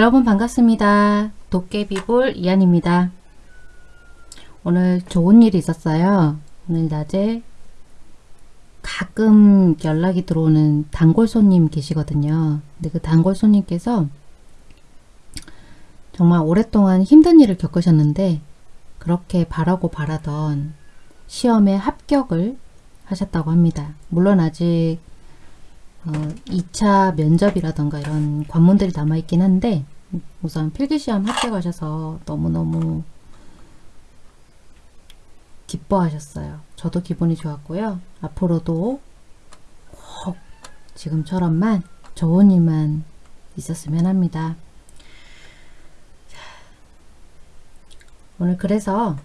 여러분 반갑습니다. 도깨비볼 이한입니다. 오늘 좋은 일이 있었어요. 오늘 낮에 가끔 연락이 들어오는 단골 손님 계시거든요. 근데 그 단골 손님께서 정말 오랫동안 힘든 일을 겪으셨는데 그렇게 바라고 바라던 시험에 합격을 하셨다고 합니다. 물론 아직 어, 2차 면접이라던가 이런 관문들이 남아있긴 한데 우선 필기시험 합격하셔서 너무너무 기뻐하셨어요. 저도 기분이 좋았고요. 앞으로도 꼭 지금처럼만 좋은 일만 있었으면 합니다. 오늘 그래서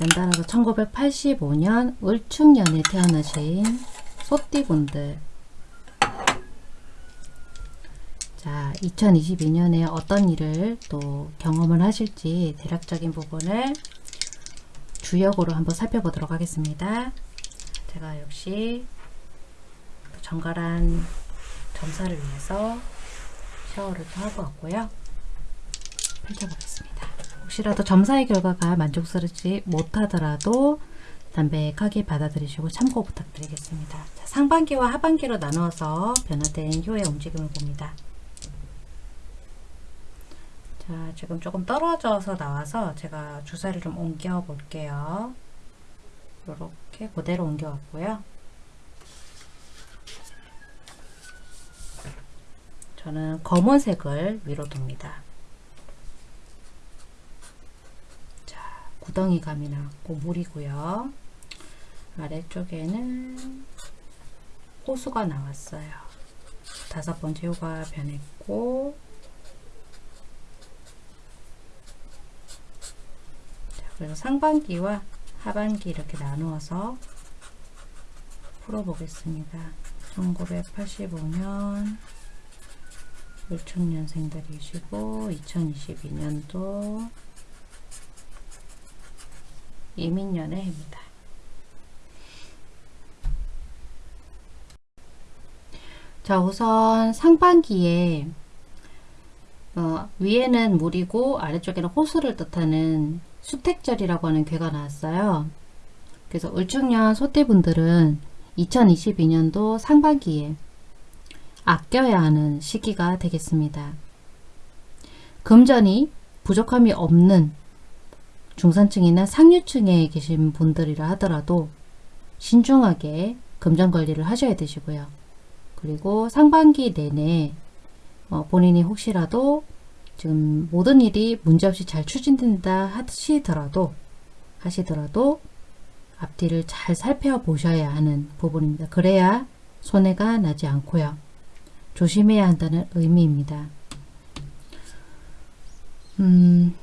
연달아서 1985년 을축년에 태어나신 소띠분들 자 2022년에 어떤 일을 또 경험을 하실지 대략적인 부분을 주역으로 한번 살펴보도록 하겠습니다. 제가 역시 정갈한 점사를 위해서 샤워를 또 하고 왔고요. 펼쳐보겠습니다. 혹시라도 점사의 결과가 만족스럽지 못하더라도 담백하게 받아들이시고 참고 부탁드리겠습니다. 자, 상반기와 하반기로 나누어서 변화된 효의 움직임을 봅니다. 자, 지금 조금 떨어져서 나와서 제가 주사를 좀 옮겨 볼게요. 이렇게 그대로 옮겨 왔고요. 저는 검은색을 위로 둡니다. 자, 구덩이 감이 나왔고 물이고요. 아래쪽에는 호수가 나왔어요. 다섯 번째 효가 변했고 자, 그래서 상반기와 하반기 이렇게 나누어서 풀어보겠습니다. 1985년 을축년생들이시고 2022년도 이민년의 해입니다. 자 우선 상반기에 어, 위에는 물이고 아래쪽에는 호수를 뜻하는 수택절이라고 하는 괴가 나왔어요. 그래서 을축년 소띠분들은 2022년도 상반기에 아껴야 하는 시기가 되겠습니다. 금전이 부족함이 없는 중산층이나 상류층에 계신 분들이라 하더라도 신중하게 금전 관리를 하셔야 되시고요. 그리고 상반기 내내 어, 본인이 혹시라도 지금 모든 일이 문제없이 잘 추진된다 하시더라도 하시더라도 앞뒤를 잘 살펴보셔야 하는 부분입니다. 그래야 손해가 나지 않고요. 조심해야 한다는 의미입니다. 음,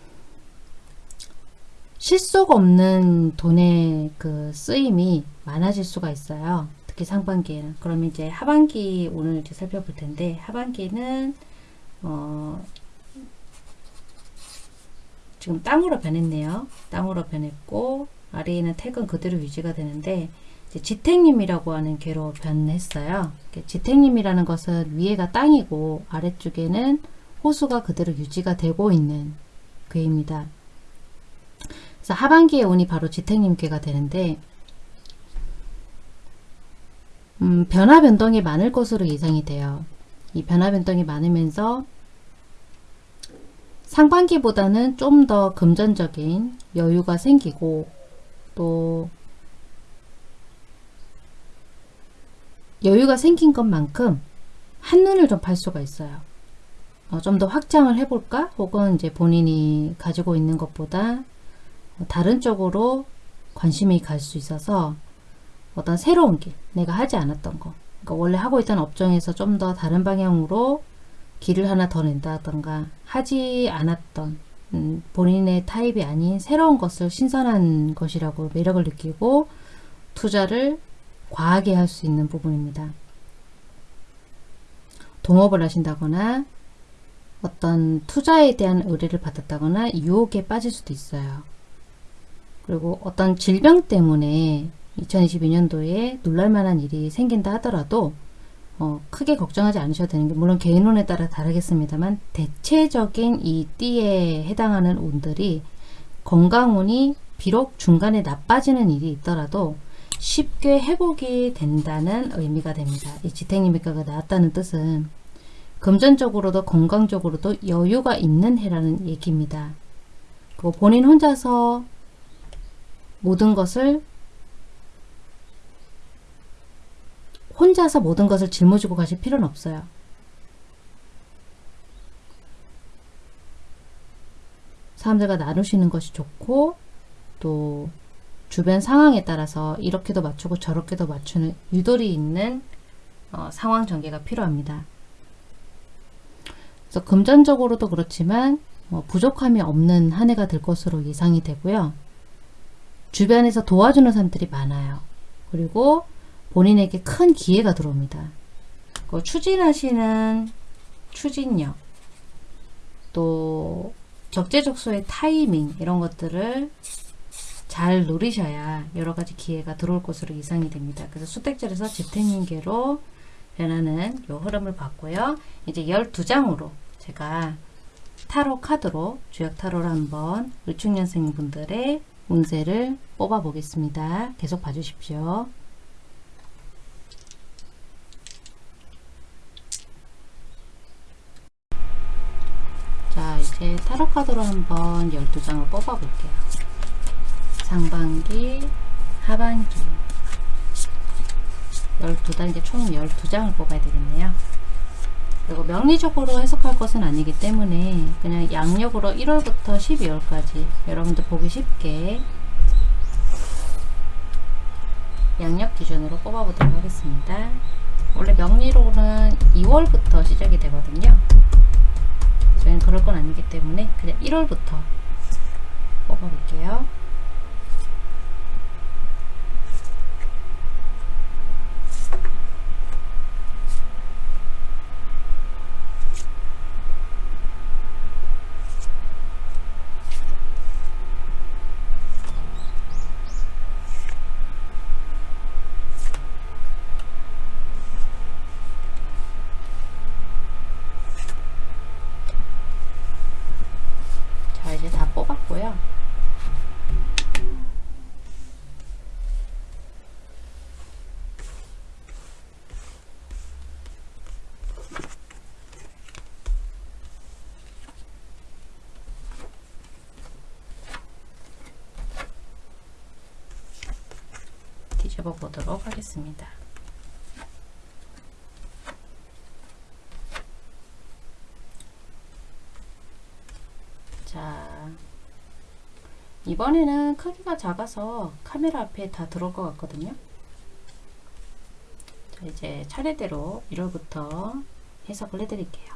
실속 없는 돈의 그 쓰임이 많아질 수가 있어요. 특히 상반기에는. 그럼 이제 하반기 오늘 이제 살펴볼 텐데 하반기는 어, 지금 땅으로 변했네요. 땅으로 변했고 아래에는 택은 그대로 유지가 되는데 지택님이라고 하는 개로 변했어요. 지택님이라는 것은 위에가 땅이고 아래쪽에는 호수가 그대로 유지가 되고 있는 괴입니다. 그래서 하반기에 운이 바로 지택님괴가 되는데 음, 변화 변동이 많을 것으로 예상이 돼요. 이 변화 변동이 많으면서 상반기보다는 좀 더 금전적인 여유가 생기고 또 여유가 생긴 것만큼 한눈을 좀 팔 수가 있어요. 어, 좀 더 확장을 해볼까? 혹은 이제 본인이 가지고 있는 것보다 다른 쪽으로 관심이 갈 수 있어서 어떤 새로운 길, 내가 하지 않았던 거 그러니까 원래 하고 있던 업종에서 좀 더 다른 방향으로 길을 하나 더 낸다던가 하지 않았던 음, 본인의 타입이 아닌 새로운 것을 신선한 것이라고 매력을 느끼고 투자를 과하게 할 수 있는 부분입니다. 동업을 하신다거나 어떤 투자에 대한 의뢰를 받았다거나 유혹에 빠질 수도 있어요. 그리고 어떤 질병 때문에 2022년도에 놀랄만한 일이 생긴다 하더라도 어, 크게 걱정하지 않으셔도 되는 게 물론 개인운에 따라 다르겠습니다만 대체적인 이 띠에 해당하는 운들이 건강운이 비록 중간에 나빠지는 일이 있더라도 쉽게 회복이 된다는 의미가 됩니다. 이 지탱님의가가 나왔다는 뜻은 금전적으로도 건강적으로도 여유가 있는 해라는 얘기입니다. 그리고 본인 혼자서 모든 것을 혼자서 모든 것을 짊어지고 가실 필요는 없어요. 사람들과 나누시는 것이 좋고 또 주변 상황에 따라서 이렇게도 맞추고 저렇게도 맞추는 유도리 있는 어, 상황 전개가 필요합니다. 그래서 금전적으로도 그렇지만 어, 부족함이 없는 한 해가 될 것으로 예상이 되고요. 주변에서 도와주는 사람들이 많아요. 그리고 본인에게 큰 기회가 들어옵니다. 추진하시는 추진력 또 적재적소의 타이밍 이런 것들을 잘 누리셔야 여러 가지 기회가 들어올 것으로 예상이 됩니다. 그래서 수택절에서 집행인계로 변하는 요 흐름을 봤고요. 이제 12장으로 제가 타로 카드로 주역 타로를 한번 을축년생 분들의 운세를 뽑아 보겠습니다. 계속 봐주십시오. 자 이제 타로 카드로 한번 12장을 뽑아 볼게요. 상반기, 하반기 12단계 총 12장을 뽑아야 되겠네요. 그리고 명리적으로 해석할 것은 아니기 때문에 그냥 양력으로 1월부터 12월까지 여러분들 보기 쉽게 양력 기준으로 뽑아보도록 하겠습니다. 원래 명리로는 2월부터 시작이 되거든요. 저희는 그럴 건 아니기 때문에 그냥 1월부터 뽑아볼게요. 뒤집어 보도록 하겠습니다. 자, 이번에는 크기가 작아서 카메라 앞에 다 들어올 것 같거든요. 자, 이제 차례대로 1월부터 해석을 해드릴게요.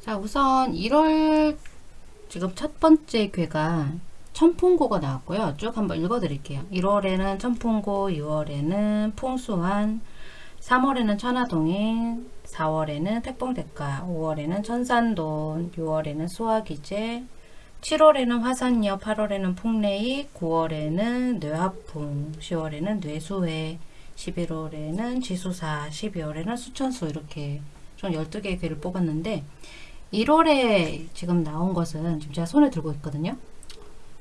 자, 우선 1월 지금 첫 번째 괴가 천풍고가 나왔고요. 쭉 한번 읽어드릴게요. 1월에는 천풍고, 2월에는 풍수환, 3월에는 천하동인, 4월에는 택봉대가, 5월에는 천산돈, 6월에는 수화기제, 7월에는 화산녀, 8월에는 풍레이, 9월에는 뇌화풍, 10월에는 뇌수회, 11월에는 지수사, 12월에는 수천수 이렇게 총 12개의 괴를 뽑았는데 1월에 지금 나온 것은 지금 제가 손에 들고 있거든요.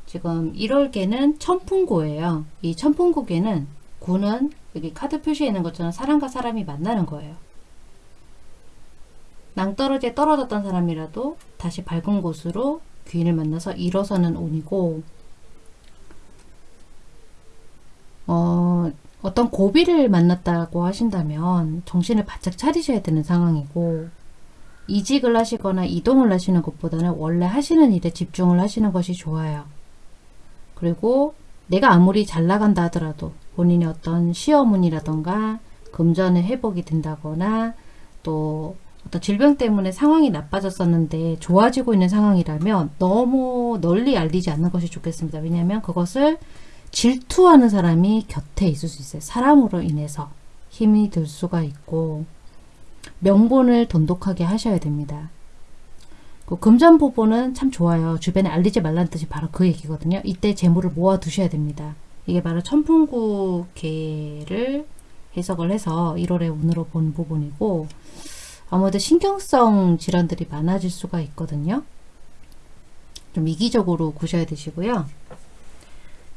지금 1월개는 천풍고예요. 이 천풍고개는 구는 여기 카드 표시에 있는 것처럼 사람과 사람이 만나는 거예요. 낭떠러지에 떨어졌던 사람이라도 다시 밝은 곳으로 귀인을 만나서 일어서는 운이고 어, 어떤 고비를 만났다고 하신다면 정신을 바짝 차리셔야 되는 상황이고 이직을 하시거나 이동을 하시는 것보다는 원래 하시는 일에 집중을 하시는 것이 좋아요. 그리고 내가 아무리 잘 나간다 하더라도 본인의 어떤 시어문이라던가 금전의 회복이 된다거나 또 어떤 질병 때문에 상황이 나빠졌었는데 좋아지고 있는 상황이라면 너무 널리 알리지 않는 것이 좋겠습니다. 왜냐하면 그것을 질투하는 사람이 곁에 있을 수 있어요. 사람으로 인해서 힘이 들 수가 있고 명분을 돈독하게 하셔야 됩니다. 그 금전보보는 참 좋아요. 주변에 알리지 말라는 뜻이 바로 그 얘기거든요. 이때 재물을 모아 두셔야 됩니다. 이게 바로 천풍구개를 해석을 해서 1월의 운으로 본 부분이고 아무래도 신경성 질환들이 많아질 수가 있거든요. 좀 이기적으로 구셔야 되시고요.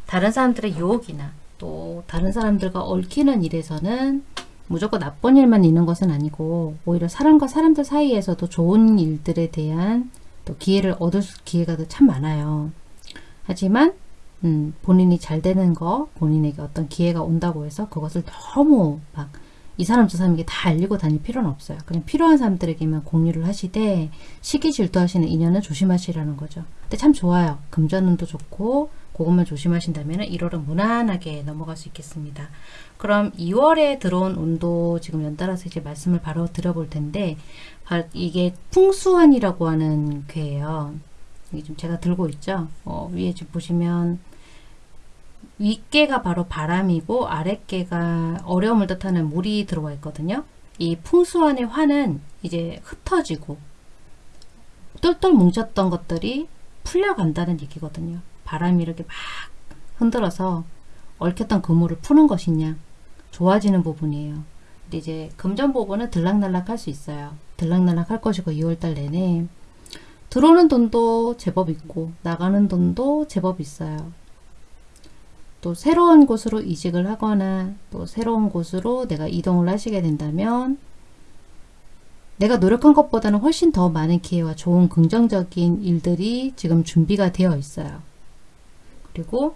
다른 사람들의 유혹이나 또 다른 사람들과 얽히는 일에서는 무조건 나쁜 일만 있는 것은 아니고 오히려 사람과 사람들 사이에서도 좋은 일들에 대한 또 기회를 얻을 기회가 참 많아요. 하지만 음, 본인이 잘 되는 거 본인에게 어떤 기회가 온다고 해서 그것을 너무 막 이 사람 저 사람에게 다 알리고 다닐 필요는 없어요. 그냥 필요한 사람들에게만 공유를 하시되 시기 질투하시는 인연은 조심하시라는 거죠. 근데 참 좋아요. 금전운도 좋고 그것만 조심하신다면 1월은 무난하게 넘어갈 수 있겠습니다. 그럼 2월에 들어온 운도 지금 연달아서 이제 말씀을 바로 드려볼 텐데 이게 풍수환이라고 하는 괴예요. 이게 좀 제가 들고 있죠. 어, 위에 지금 보시면 윗개가 바로 바람이고 아랫개가 어려움을 뜻하는 물이 들어와 있거든요. 이 풍수환의 환은 이제 흩어지고 똘똘 뭉쳤던 것들이 풀려간다는 얘기거든요. 바람이 이렇게 막 흔들어서 얽혔던 그물을 푸는 것이냐 좋아지는 부분이에요. 근데 이제 금전 부분은 들락날락 할 수 있어요. 들락날락 할 것이고 2월달 내내 들어오는 돈도 제법 있고 나가는 돈도 제법 있어요. 또 새로운 곳으로 이직을 하거나 또 새로운 곳으로 내가 이동을 하시게 된다면 내가 노력한 것보다는 훨씬 더 많은 기회와 좋은 긍정적인 일들이 지금 준비가 되어 있어요. 그리고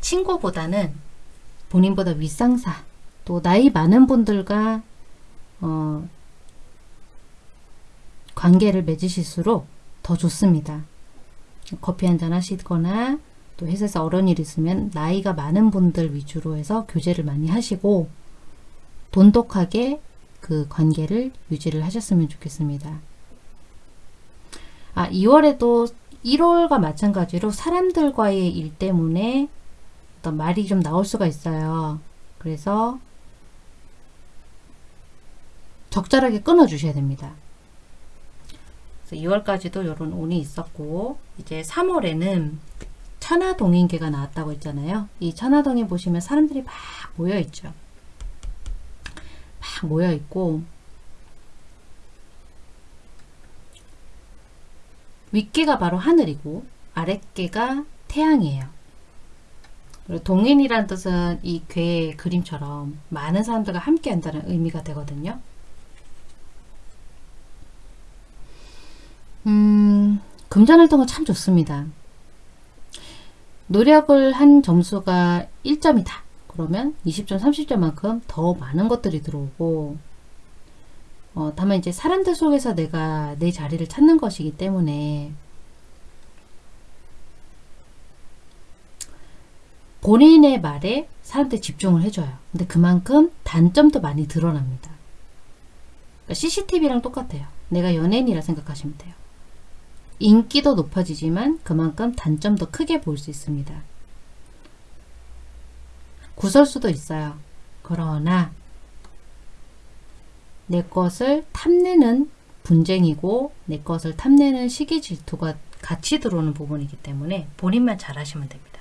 친구보다는 본인보다 윗상사 또 나이 많은 분들과 어, 관계를 맺으실수록 더 좋습니다. 커피 한잔 하시거나 또 회사에서 어려운 일 있으면 나이가 많은 분들 위주로 해서 교제를 많이 하시고 돈독하게 그 관계를 유지를 하셨으면 좋겠습니다. 아 2월에도 1월과 마찬가지로 사람들과의 일 때문에 어떤 말이 좀 나올 수가 있어요. 그래서 적절하게 끊어 주셔야 됩니다. 2월까지도 이런 운이 있었고 이제 3월에는 천하동인계가 나왔다고 했잖아요. 이 천하동인 보시면 사람들이 막 모여 있죠. 막 모여 있고 윗개가 바로 하늘이고 아랫개가 태양이에요. 그리고 동인이란 뜻은 이 괴의 그림처럼 많은 사람들과 함께 한다는 의미가 되거든요. 음, 금전활동은 참 좋습니다. 노력을 한 점수가 1점이다. 그러면 20점, 30점만큼 더 많은 것들이 들어오고 어, 다만 이제 사람들 속에서 내가 내 자리를 찾는 것이기 때문에 본인의 말에 사람들이 집중을 해줘요. 근데 그만큼 단점도 많이 드러납니다. 그러니까 CCTV랑 똑같아요. 내가 연예인이라 생각하시면 돼요. 인기도 높아지지만 그만큼 단점도 크게 볼 수 있습니다. 구설수도 있어요. 그러나 내 것을 탐내는 분쟁이고 내 것을 탐내는 시기 질투가 같이 들어오는 부분이기 때문에 본인만 잘하시면 됩니다.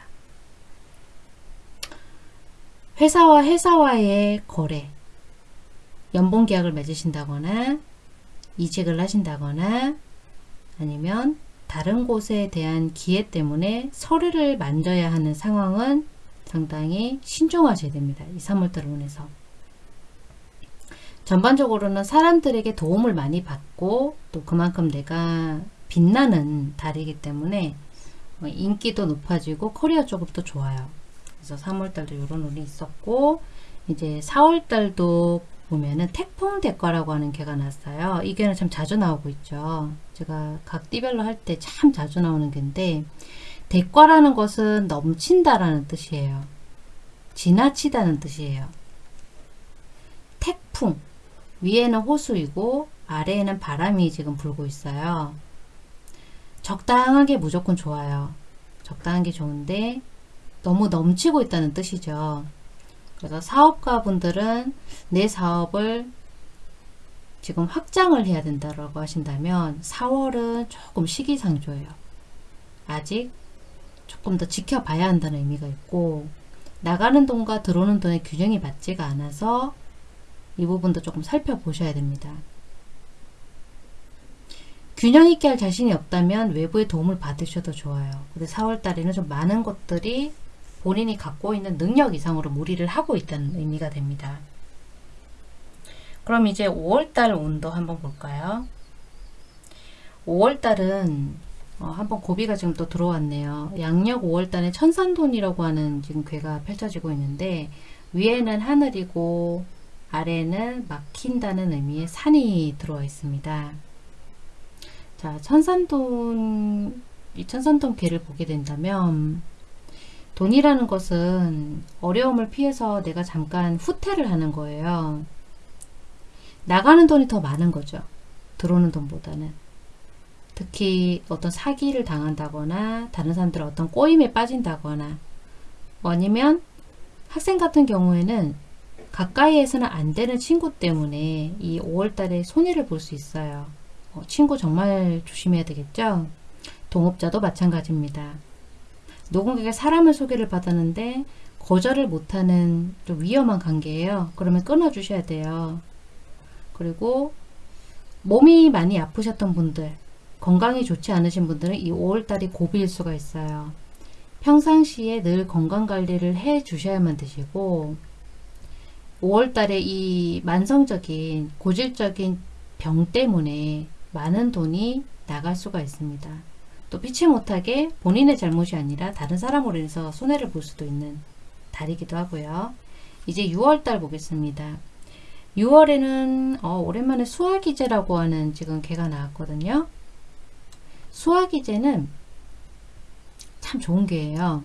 회사와 회사와의 거래, 연봉 계약을 맺으신다거나 이직을 하신다거나 아니면 다른 곳에 대한 기회 때문에 서류를 만져야 하는 상황은 상당히 신중하셔야 됩니다. 이 3월달 운에서. 전반적으로는 사람들에게 도움을 많이 받고 또 그만큼 내가 빛나는 달이기 때문에 뭐 인기도 높아지고 커리어 쪽으로도 좋아요. 그래서 3월달도 이런 운이 있었고 이제 4월달도 보면은 태풍 대과라고 하는 개가 났어요. 이 개는 참 자주 나오고 있죠. 제가 각 띠별로 할 때 참 자주 나오는 개인데 대과라는 것은 넘친다라는 뜻이에요. 지나치다는 뜻이에요. 태풍 위에는 호수이고 아래에는 바람이 지금 불고 있어요. 적당하게 무조건 좋아요. 적당한 게 좋은데 너무 넘치고 있다는 뜻이죠. 그래서 사업가 분들은 내 사업을 지금 확장을 해야 된다고 하신다면 4월은 조금 시기상조예요. 아직 조금 더 지켜봐야 한다는 의미가 있고 나가는 돈과 들어오는 돈의 균형이 맞지가 않아서 이 부분도 조금 살펴보셔야 됩니다. 균형 있게 할 자신이 없다면 외부의 도움을 받으셔도 좋아요. 근데 4월 달에는 좀 많은 것들이 본인이 갖고 있는 능력 이상으로 무리를 하고 있다는 의미가 됩니다. 그럼 이제 5월달 운도 한번 볼까요? 5월달은 어, 한번 고비가 지금 또 들어왔네요. 양력 5월달에 천산돈이라고 하는 지금 괴가 펼쳐지고 있는데 위에는 하늘이고 아래는 막힌다는 의미의 산이 들어와 있습니다. 자, 천산돈, 이 천산돈 괴를 보게 된다면 돈이라는 것은 어려움을 피해서 내가 잠깐 후퇴를 하는 거예요. 나가는 돈이 더 많은 거죠. 들어오는 돈보다는. 특히 어떤 사기를 당한다거나 다른 사람들 어떤 꼬임에 빠진다거나 아니면 학생 같은 경우에는 가까이에서는 안 되는 친구 때문에 이 5월달에 손해를 볼 수 있어요. 어, 친구 정말 조심해야 되겠죠? 동업자도 마찬가지입니다. 누군가에게 사람을 소개를 받았는데 거절을 못하는 좀 위험한 관계예요. 그러면 끊어주셔야 돼요. 그리고 몸이 많이 아프셨던 분들 건강이 좋지 않으신 분들은 이 5월달이 고비일 수가 있어요. 평상시에 늘 건강관리를 해 주셔야만 되시고 5월달에 이 만성적인 고질적인 병 때문에 많은 돈이 나갈 수가 있습니다. 또 피치 못하게 본인의 잘못이 아니라 다른 사람으로 인해서 손해를 볼 수도 있는 달이기도 하고요. 이제 6월달 보겠습니다. 6월에는 어, 오랜만에 수화기제라고 하는 지금 개가 나왔거든요. 수화기제는 참 좋은 게예요.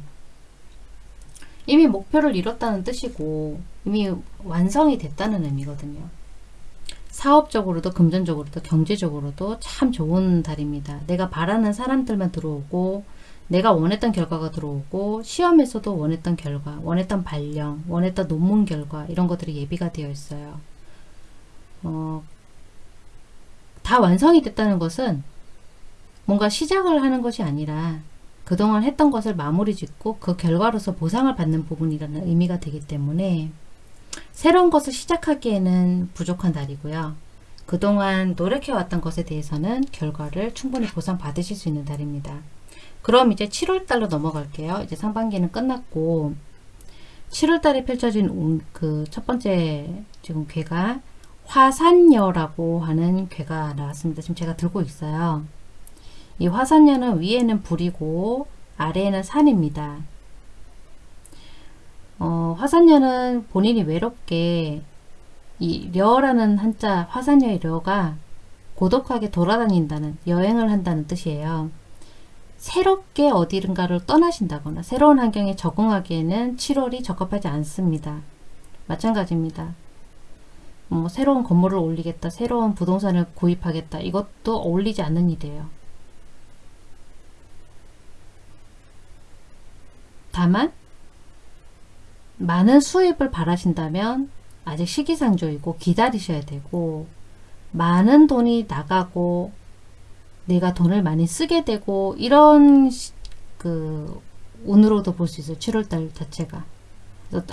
이미 목표를 이뤘다는 뜻이고 이미 완성이 됐다는 의미거든요. 사업적으로도 금전적으로도 경제적으로도 참 좋은 달입니다. 내가 바라는 사람들만 들어오고 내가 원했던 결과가 들어오고 시험에서도 원했던 결과, 원했던 발령, 원했던 논문 결과 이런 것들이 예비가 되어 있어요. 어, 다 완성이 됐다는 것은 뭔가 시작을 하는 것이 아니라 그동안 했던 것을 마무리 짓고 그 결과로서 보상을 받는 부분이라는 의미가 되기 때문에 새로운 것을 시작하기에는 부족한 달이고요. 그동안 노력해왔던 것에 대해서는 결과를 충분히 보상받으실 수 있는 달입니다. 그럼 이제 7월달로 넘어갈게요. 이제 상반기는 끝났고 7월달에 펼쳐진 그 첫 번째 지금 괴가 화산녀라고 하는 괴가 나왔습니다. 지금 제가 들고 있어요. 이 화산녀는 위에는 불이고 아래에는 산입니다. 어, 화산녀는 본인이 외롭게 이 려라는 한자 화산녀의 려가 고독하게 돌아다닌다는 여행을 한다는 뜻이에요. 새롭게 어디든가를 떠나신다거나 새로운 환경에 적응하기에는 7월이 적합하지 않습니다. 마찬가지입니다. 뭐 새로운 건물을 올리겠다, 새로운 부동산을 구입하겠다 이것도 어울리지 않는 일이에요. 다만 많은 수입을 바라신다면 아직 시기상조이고 기다리셔야 되고 많은 돈이 나가고 내가 돈을 많이 쓰게 되고 이런 그 운으로도 볼 수 있어요. 7월달 자체가.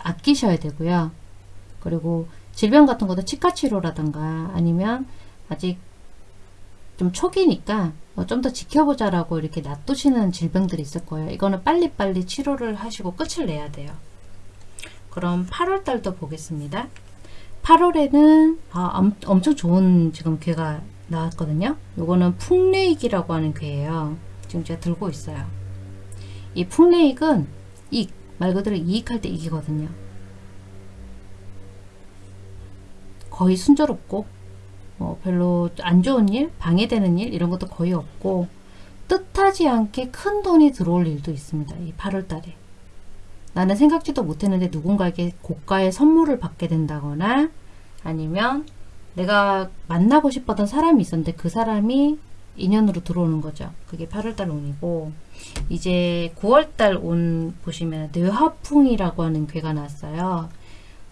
아끼셔야 되고요. 그리고 질병 같은 것도 치과치료라든가 아니면 아직 좀 초기니까 뭐좀더 지켜보자라고 이렇게 놔두시는 질병들이 있을 거예요. 이거는 빨리빨리 치료를 하시고 끝을 내야 돼요. 그럼 8월 달도 보겠습니다. 8월에는 아, 엄, 엄청 좋은 지금 괴가 나왔거든요. 요거는 풍레익이라고 하는 괴예요. 지금 제가 들고 있어요. 이 풍레익은 이익, 말 그대로 이익할 때 이기거든요. 거의 순조롭고 뭐 별로 안 좋은 일, 방해되는 일 이런 것도 거의 없고 뜻하지 않게 큰 돈이 들어올 일도 있습니다. 이 8월 달에. 나는 생각지도 못했는데 누군가에게 고가의 선물을 받게 된다거나 아니면 내가 만나고 싶었던 사람이 있었는데 그 사람이 인연으로 들어오는 거죠. 그게 8월달 운이고 이제 9월달 운 보시면 뇌화풍이라고 하는 괴가 났어요.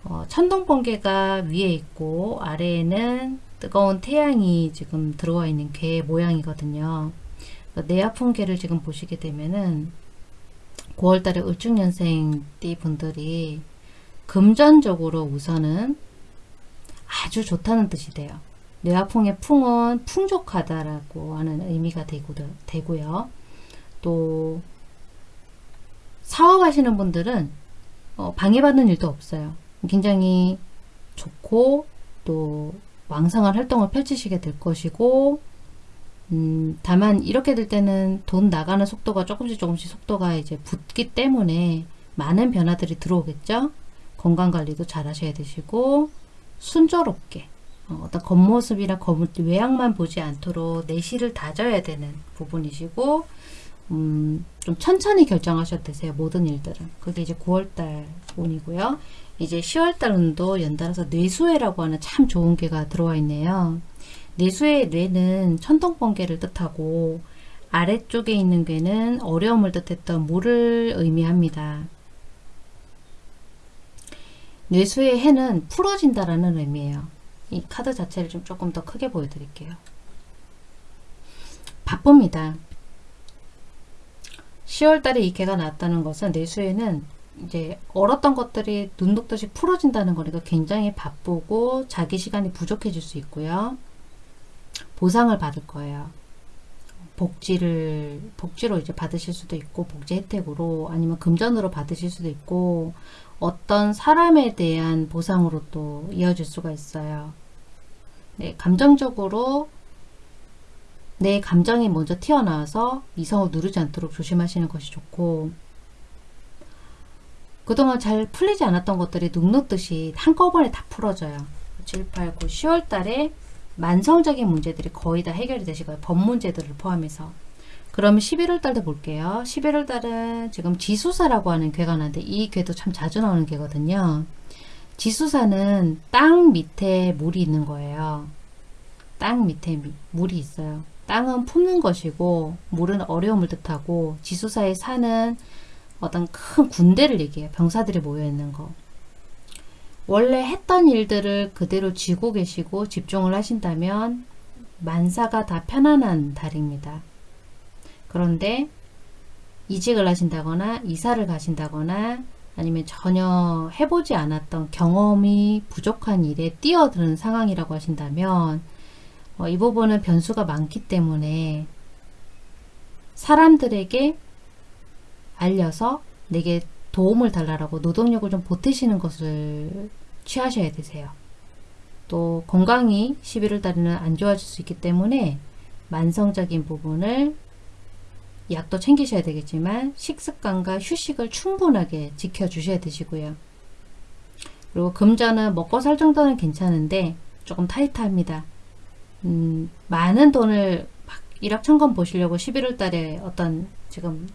어, 천둥번개가 위에 있고 아래에는 뜨거운 태양이 지금 들어와 있는 괴 모양이거든요. 뇌화풍 괴를 지금 보시게 되면은 9월달에 을축년생 띠 분들이 금전적으로 우선은 아주 좋다는 뜻이 돼요. 뇌화풍의 풍은 풍족하다라고 하는 의미가 되고, 되고요. 또 사업하시는 분들은 어, 방해받는 일도 없어요. 굉장히 좋고 또 왕성한 활동을 펼치시게 될 것이고 음, 다만 이렇게 될 때는 돈 나가는 속도가 조금씩 조금씩 속도가 이제 붙기 때문에 많은 변화들이 들어오겠죠. 건강관리도 잘 하셔야 되시고 순조롭게 어, 어떤 겉모습이나 겉 외양만 보지 않도록 내실을 다져야 되는 부분이시고 음, 좀 천천히 결정하셔도 되세요. 모든 일들은. 그게 이제 9월달 운이고요. 이제 10월달 운도 연달아서 뇌수해라고 하는 참 좋은 개가 들어와 있네요. 뇌수의 뇌는 천둥번개를 뜻하고 아래쪽에 있는 괴는 어려움을 뜻했던 물을 의미합니다. 뇌수의 해는 풀어진다라는 의미예요. 이 카드 자체를 좀 조금 더 크게 보여드릴게요. 바쁩니다. 10월달에 이 개가 나왔다는 것은 내수에는 이제 얼었던 것들이 눈 녹듯이 풀어진다는 거니까 굉장히 바쁘고 자기 시간이 부족해질 수 있고요. 보상을 받을 거예요. 복지를 복지로 이제 받으실 수도 있고 복지 혜택으로 아니면 금전으로 받으실 수도 있고 어떤 사람에 대한 보상으로 또 이어질 수가 있어요. 네, 감정적으로 내 감정이 먼저 튀어나와서 이성을 누르지 않도록 조심하시는 것이 좋고 그동안 잘 풀리지 않았던 것들이 눅눅듯이 한꺼번에 다 풀어져요. 7, 8, 9, 10월 달에 만성적인 문제들이 거의 다 해결이 되시고요. 법 문제들을 포함해서. 그러면 11월 달도 볼게요. 11월 달은 지금 지수사라고 하는 괴가 나는데 이 괴도 참 자주 나오는 괴거든요. 지수사는 땅 밑에 물이 있는 거예요. 땅 밑에 물이 있어요. 땅은 품는 것이고 물은 어려움을 뜻하고 지수사의 산은 어떤 큰 군대를 얘기해요. 병사들이 모여있는 거. 원래 했던 일들을 그대로 쥐고 계시고 집중을 하신다면 만사가 다 편안한 달입니다. 그런데 이직을 하신다거나 이사를 가신다거나 아니면 전혀 해보지 않았던 경험이 부족한 일에 뛰어드는 상황이라고 하신다면 어, 이 부분은 변수가 많기 때문에 사람들에게 알려서 내게 도움을 달라고 노동력을 좀 보태시는 것을 취하셔야 되세요. 또 건강이 11월 달에는 안 좋아질 수 있기 때문에 만성적인 부분을 약도 챙기셔야 되겠지만 식습관과 휴식을 충분하게 지켜주셔야 되시고요. 그리고 금전은 먹고 살 정도는 괜찮은데 조금 타이트합니다. 음, 많은 돈을 막 일확천금 보시려고 11월 달에 어떤 지금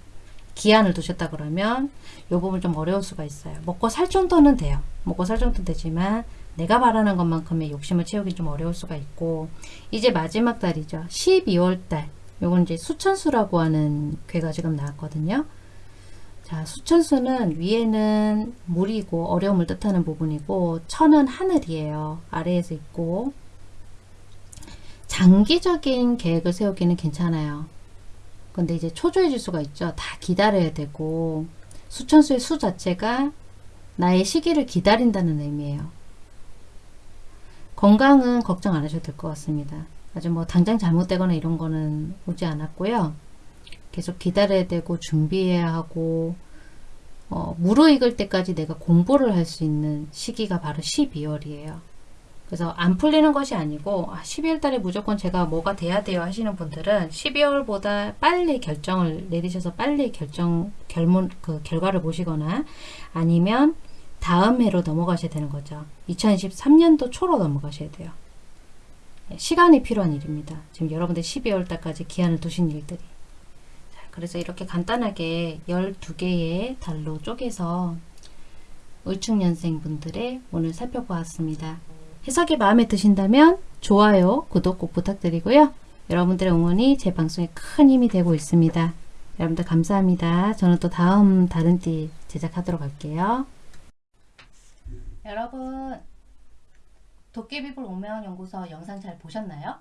기한을 두셨다 그러면 요 부분 좀 어려울 수가 있어요. 먹고 살 정도는 돼요. 먹고 살 정도 되지만 내가 바라는 것만큼의 욕심을 채우기 좀 어려울 수가 있고 이제 마지막 달이죠. 12월 달 요건 이제 수천수라고 하는 괴가 지금 나왔거든요. 자, 수천수는 위에는 물이고 어려움을 뜻하는 부분이고 천은 하늘이에요. 아래에서 있고 장기적인 계획을 세우기는 괜찮아요. 근데 이제 초조해 질 수가 있죠. 다 기다려야 되고 수천수의 수 자체가 나의 시기를 기다린다는 의미예요. 건강은 걱정 안 하셔도 될 것 같습니다. 아주 뭐 당장 잘못되거나 이런 거는 오지 않았고요. 계속 기다려야 되고 준비해야 하고 어, 무르익을 때까지 내가 공부를 할 수 있는 시기가 바로 12월이에요. 그래서 안 풀리는 것이 아니고 아, 12월 달에 무조건 제가 뭐가 돼야 돼요 하시는 분들은 12월보다 빨리 결정을 내리셔서 빨리 결정 결문 그 결과를 보시거나 아니면 다음 해로 넘어가셔야 되는 거죠. 2023년도 초로 넘어가셔야 돼요. 네, 시간이 필요한 일입니다. 지금 여러분들 12월 달까지 기한을 두신 일들이. 자, 그래서 이렇게 간단하게 12개의 달로 쪼개서 을축년생 분들의 오늘 살펴보았습니다. 해석이 마음에 드신다면 좋아요, 구독 꼭 부탁드리고요. 여러분들의 응원이 제 방송에 큰 힘이 되고 있습니다. 여러분들 감사합니다. 저는 또 다음 다른 띠 제작하도록 할게요. 여러분 도깨비불 오명연구소 영상 잘 보셨나요?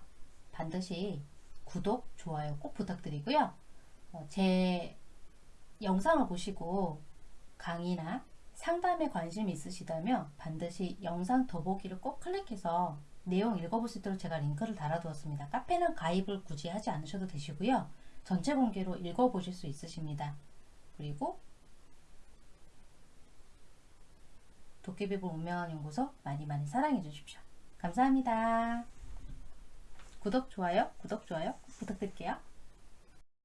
반드시 구독, 좋아요 꼭 부탁드리고요. 어, 제 영상을 보시고 강의나 상담에 관심이 있으시다면 반드시 영상 더보기를 꼭 클릭해서 내용 읽어볼 수 있도록 제가 링크를 달아두었습니다. 카페는 가입을 굳이 하지 않으셔도 되시고요. 전체 공개로 읽어보실 수 있으십니다. 그리고 도깨비볼 운명한 연구소 많이 많이 사랑해 주십시오. 감사합니다. 구독, 좋아요, 구독, 좋아요 부탁드릴게요.